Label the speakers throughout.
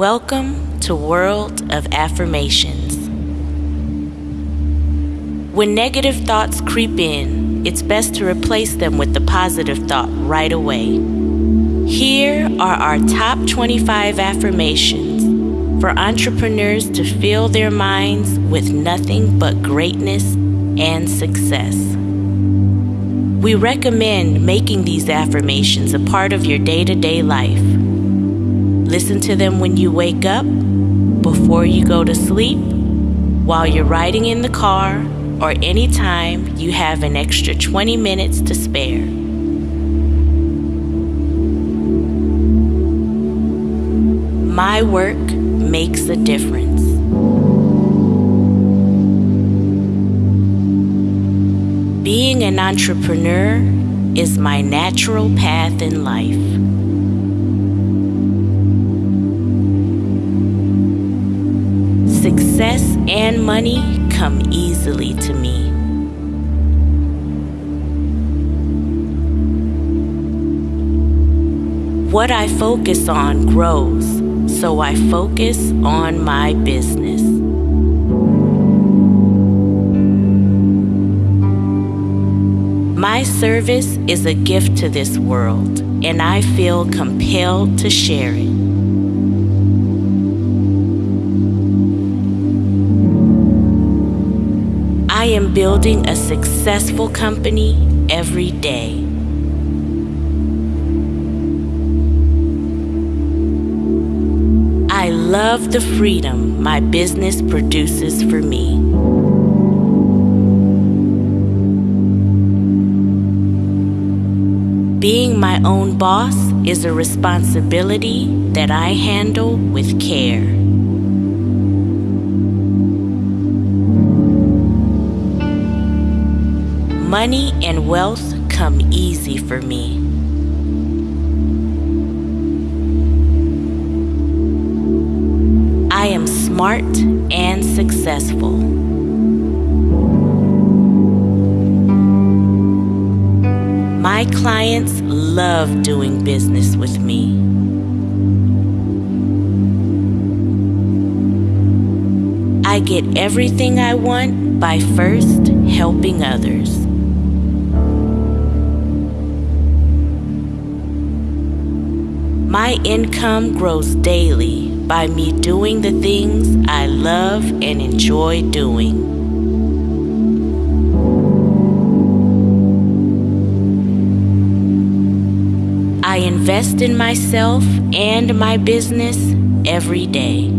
Speaker 1: Welcome to World of Affirmations. When negative thoughts creep in, it's best to replace them with the positive thought right away. Here are our top 25 affirmations for entrepreneurs to fill their minds with nothing but greatness and success. We recommend making these affirmations a part of your day to day life. Listen to them when you wake up, before you go to sleep, while you're riding in the car, or anytime you have an extra 20 minutes to spare. My work makes a difference. Being an entrepreneur is my natural path in life. And money come easily to me. What I focus on grows, so I focus on my business. My service is a gift to this world, and I feel compelled to share it. Am building a successful company every day. I love the freedom my business produces for me. Being my own boss is a responsibility that I handle with care. Money and wealth come easy for me. I am smart and successful. My clients love doing business with me. I get everything I want by first helping others. My income grows daily by me doing the things I love and enjoy doing. I invest in myself and my business every day.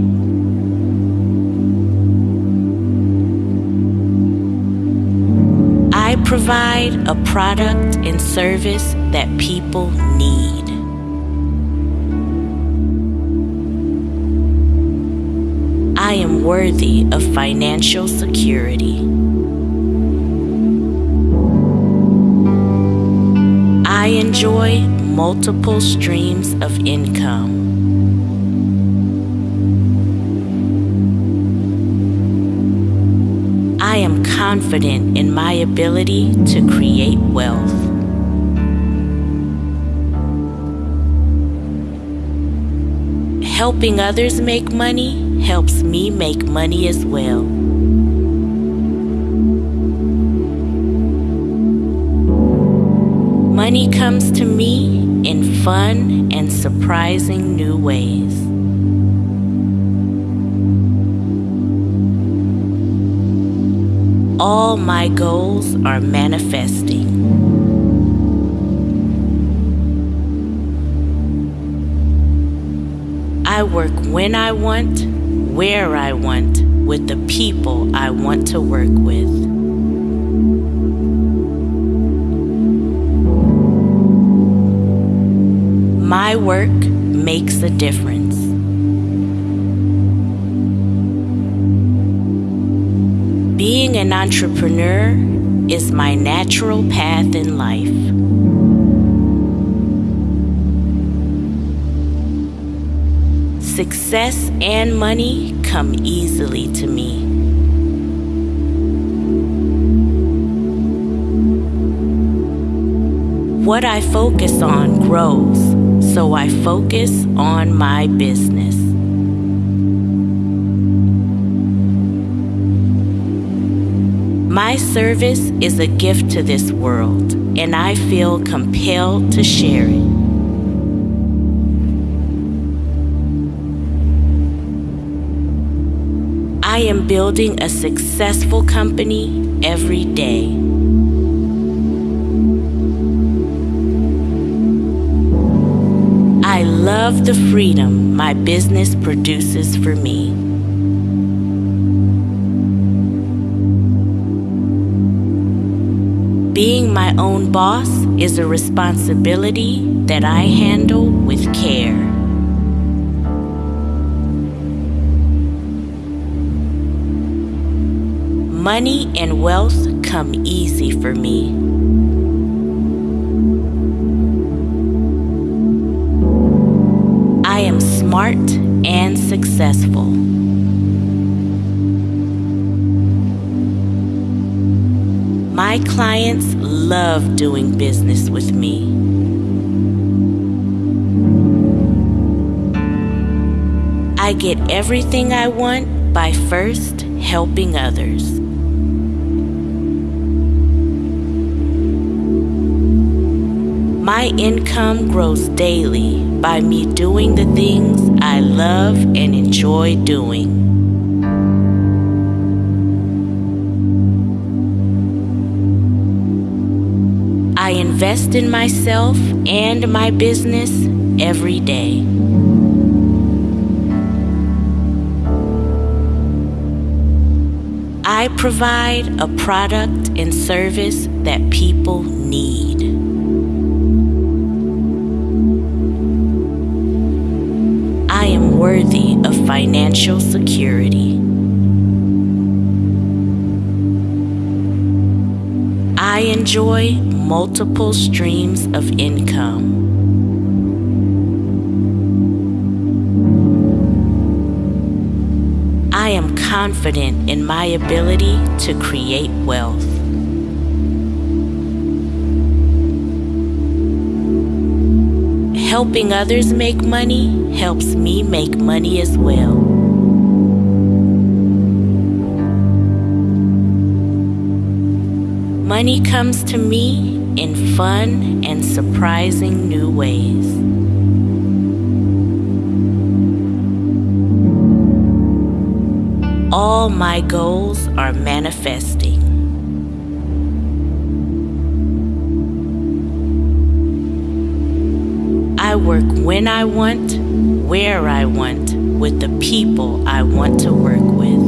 Speaker 1: I provide a product and service that people need. Worthy of financial security. I enjoy multiple streams of income. I am confident in my ability to create wealth. Helping others make money helps me make money as well. Money comes to me in fun and surprising new ways. All my goals are manifesting. I work when I want, where I want, with the people I want to work with. My work makes a difference. Being an entrepreneur is my natural path in life. Success and money come easily to me. What I focus on grows, so I focus on my business. My service is a gift to this world, and I feel compelled to share it. Am building a successful company every day. I love the freedom my business produces for me. Being my own boss is a responsibility that I handle with care. Money and wealth come easy for me. I am smart and successful. My clients love doing business with me. I get everything I want by first helping others. My income grows daily by me doing the things I love and enjoy doing. I invest in myself and my business every day. I provide a product and service that people need. Worthy of financial security. I enjoy multiple streams of income. I am confident in my ability to create wealth. Helping others make money helps me make money as well. Money comes to me in fun and surprising new ways. All my goals are manifesting. Work when I want, where I want, with the people I want to work with.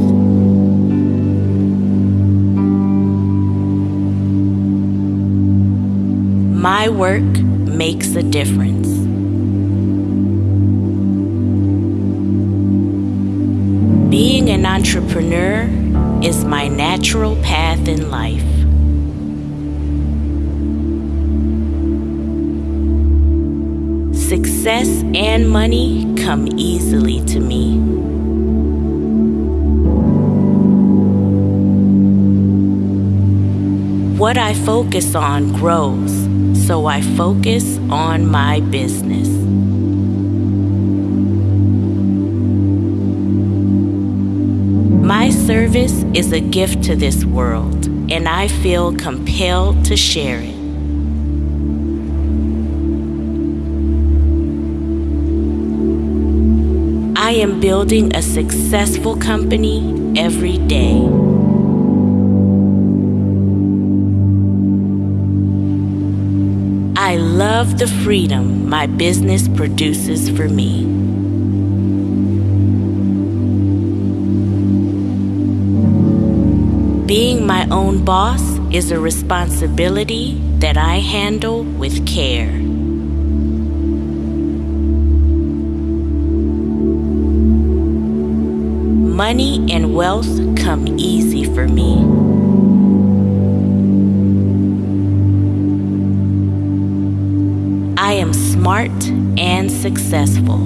Speaker 1: My work makes a difference. Being an entrepreneur is my natural path in life. Success and money come easily to me. What I focus on grows, so I focus on my business. My service is a gift to this world, and I feel compelled to share it. I am building a successful company every day. I love the freedom my business produces for me. Being my own boss is a responsibility that I handle with care. Money and wealth come easy for me. I am smart and successful.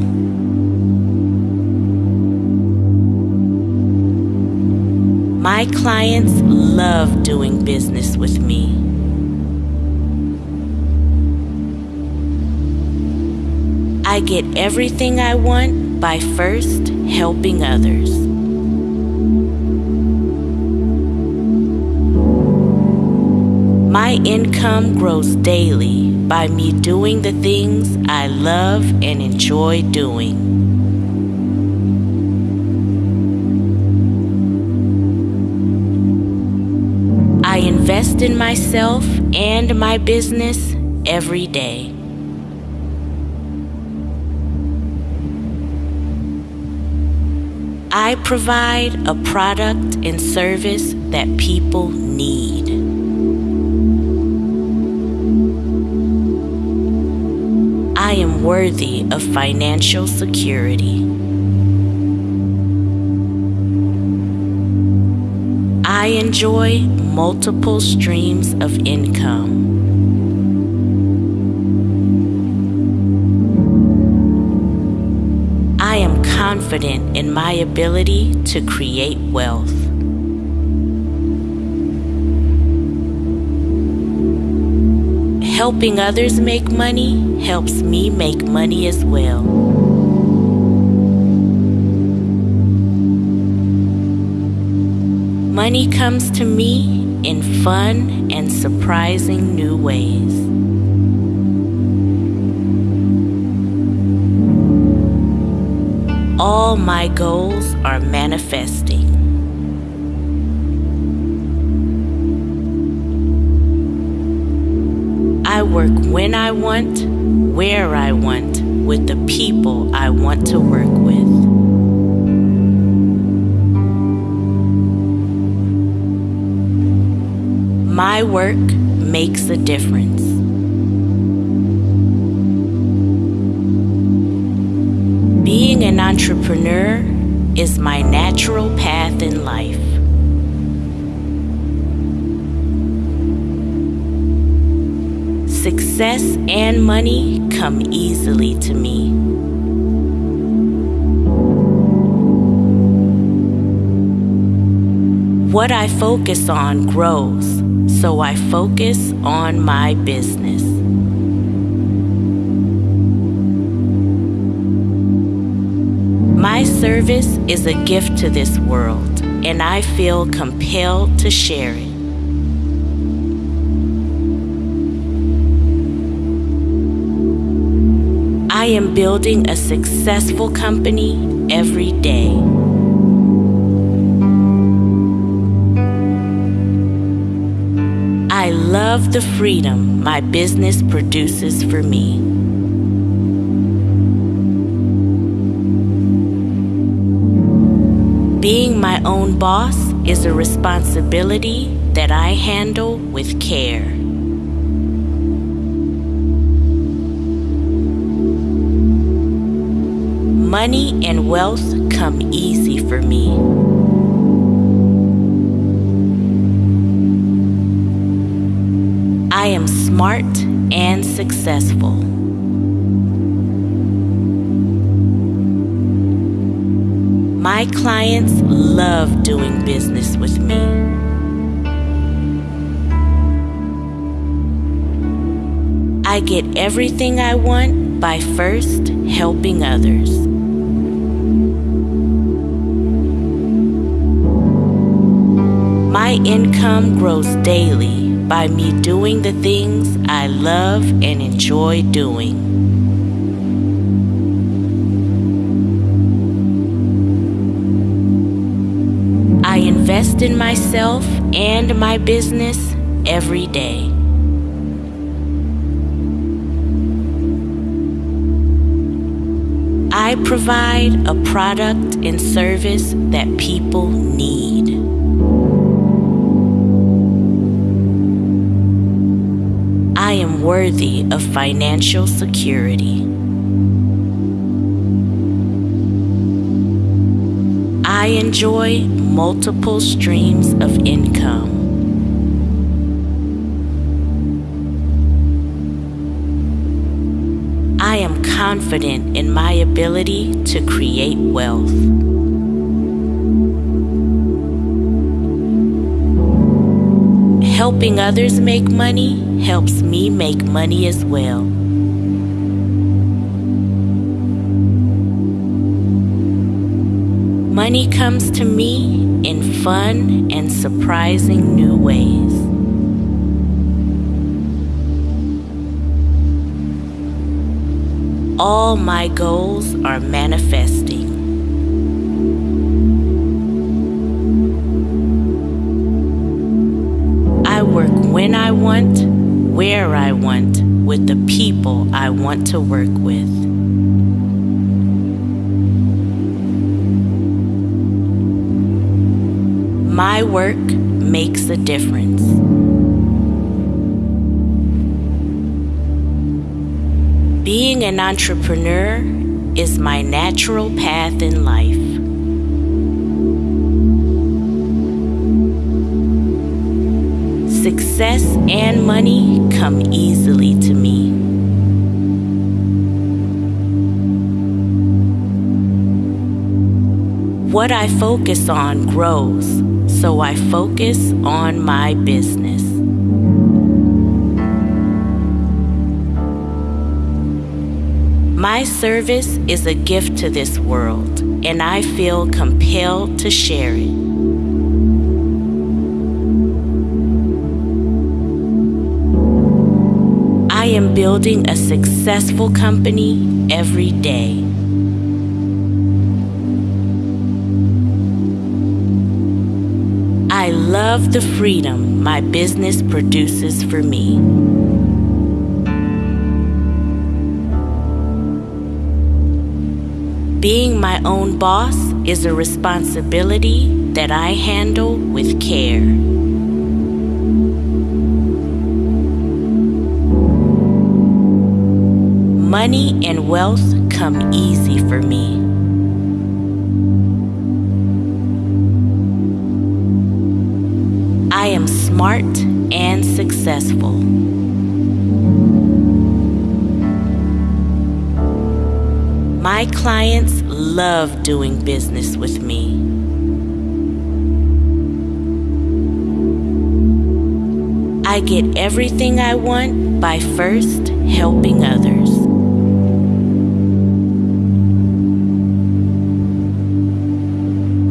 Speaker 1: My clients love doing business with me. I get everything I want by first helping others. My income grows daily by me doing the things I love and enjoy doing. I invest in myself and my business every day. I provide a product and service that people need. Worthy of financial security. I enjoy multiple streams of income. I am confident in my ability to create wealth. Helping others make money helps me make money as well. Money comes to me in fun and surprising new ways. All my goals are manifesting. Work when I want, where I want, with the people I want to work with. My work makes a difference. Being an entrepreneur is my natural path in life. Success and money come easily to me. What I focus on grows, so I focus on my business. My service is a gift to this world, and I feel compelled to share it. Am building a successful company every day. I love the freedom my business produces for me. Being my own boss is a responsibility that I handle with care. Money and wealth come easy for me. I am smart and successful. My clients love doing business with me. I get everything I want by first helping others. My income grows daily by me doing the things I love and enjoy doing. I invest in myself and my business every day. I provide a product and service that people need. Worthy of financial security. I enjoy multiple streams of income. I am confident in my ability to create wealth. Helping others make money helps me make money as well. Money comes to me in fun and surprising new ways. All my goals are manifesting. I work when I want where I want, with the people I want to work with. My work makes a difference. Being an entrepreneur is my natural path in life. Success and money come easily to me. What I focus on grows, so I focus on my business. My service is a gift to this world, and I feel compelled to share it. Building a successful company every day. I love the freedom my business produces for me. Being my own boss is a responsibility that I handle with care. Money and wealth come easy for me. I am smart and successful. My clients love doing business with me. I get everything I want by first helping others.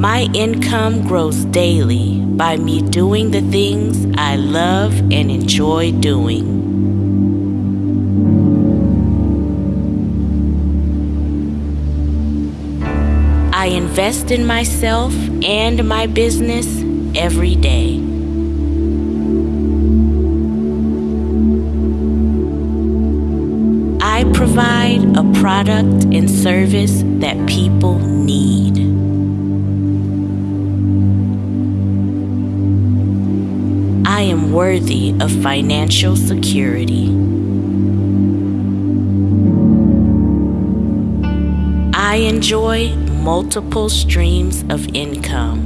Speaker 1: My income grows daily by me doing the things I love and enjoy doing. I invest in myself and my business every day. I provide a product and service that people need. Worthy of financial security. I enjoy multiple streams of income.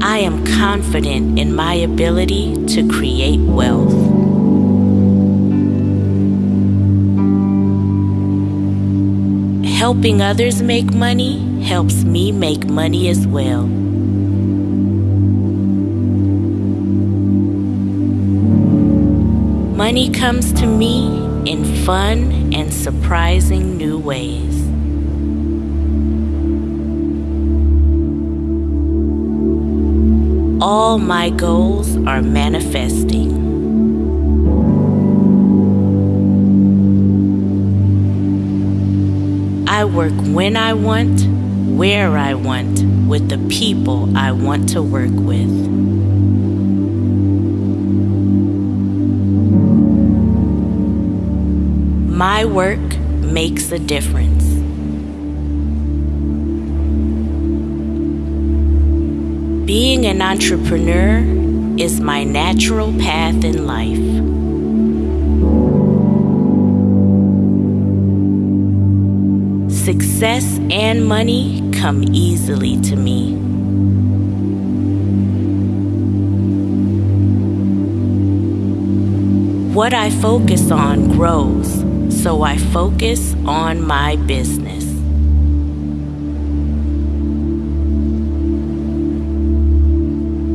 Speaker 1: I am confident in my ability to create wealth. Helping others make money helps me make money as well. Money comes to me in fun and surprising new ways. All my goals are manifesting. I work when I want, where I want, with the people I want to work with. My work makes a difference. Being an entrepreneur is my natural path in life. Success and money come easily to me. What I focus on grows, so I focus on my business.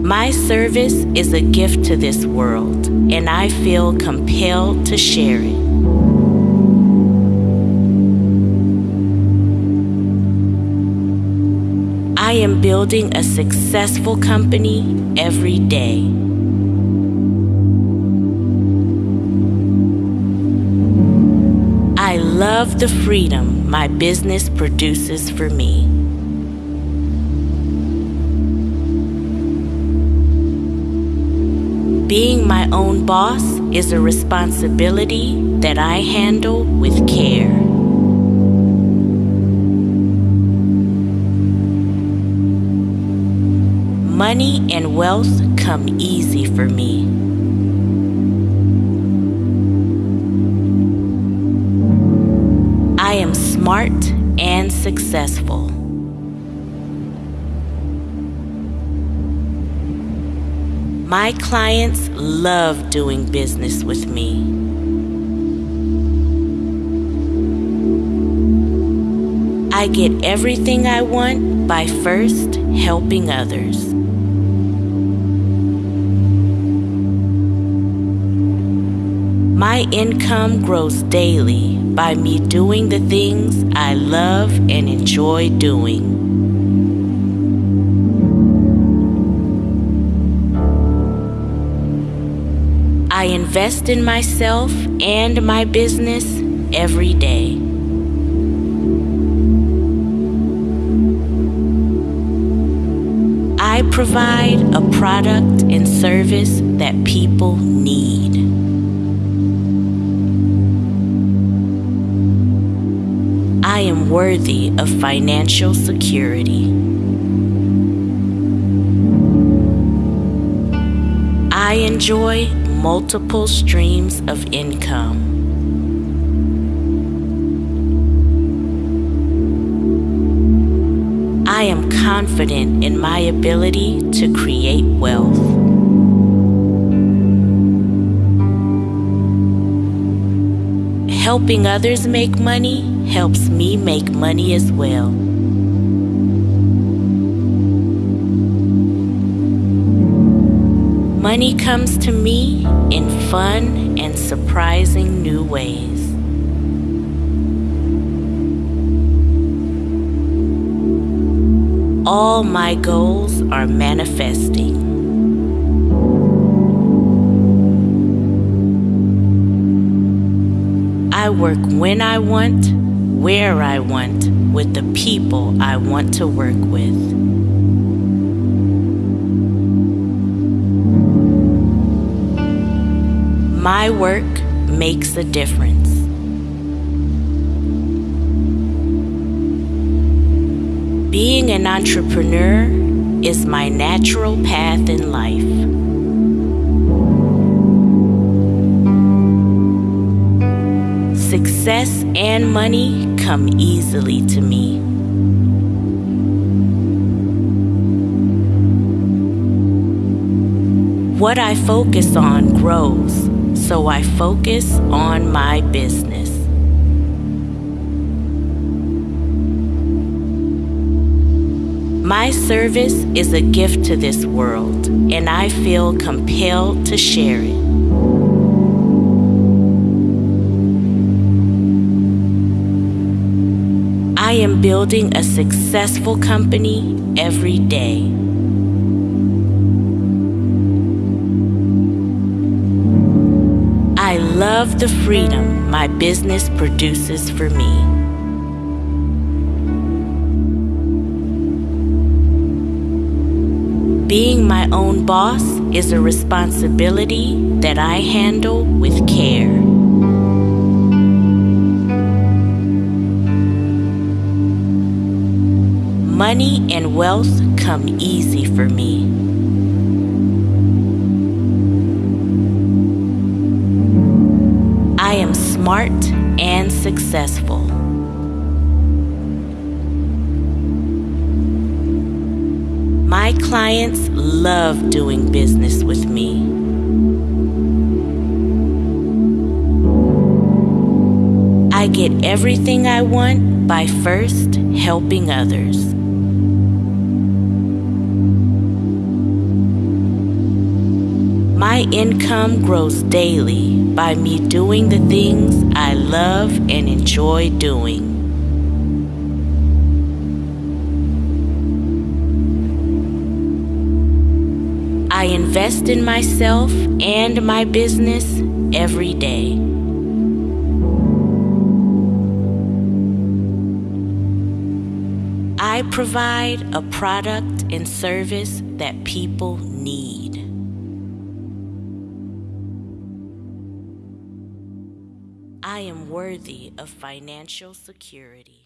Speaker 1: My service is a gift to this world, and I feel compelled to share it. am building a successful company every day. I love the freedom my business produces for me. Being my own boss is a responsibility that I handle with care. Money and wealth come easy for me. I am smart and successful. My clients love doing business with me. I get everything I want by first helping others. My income grows daily by me doing the things I love and enjoy doing. I invest in myself and my business every day. I provide a product and service that people need. I am worthy of financial security. I enjoy multiple streams of income. I am confident in my ability to create wealth. Helping others make money helps me make money as well. Money comes to me in fun and surprising new ways. All my goals are manifesting. I work when I want, where I want, with the people I want to work with. My work makes a difference. Being an entrepreneur is my natural path in life. Success and money come easily to me. What I focus on grows so I focus on my business. My service is a gift to this world, and I feel compelled to share it. Am building a successful company every day. I love the freedom my business produces for me. Being my own boss is a responsibility that I handle with care. Money and wealth come easy for me. I am smart and successful. My clients love doing business with me. I get everything I want by first helping others. My income grows daily by me doing the things I love and enjoy doing. I invest in myself and my business every day. I provide a product and service that people need. Worthy of financial security.